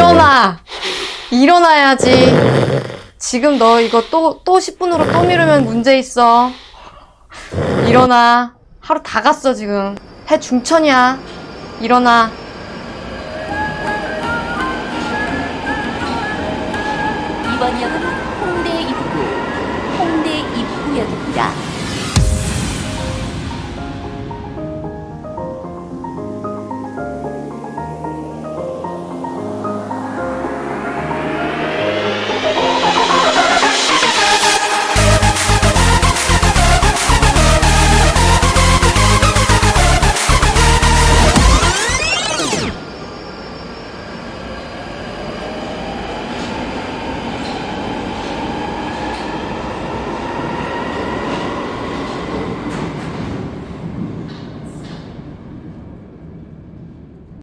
일어나! 일어나야지. 지금 너 이거 또, 또 10분으로 또 미루면 문제 있어. 일어나. 하루 다 갔어, 지금. 해 중천이야. 일어나. 이번 역은 홍대 입구, 홍대 입구역입니다.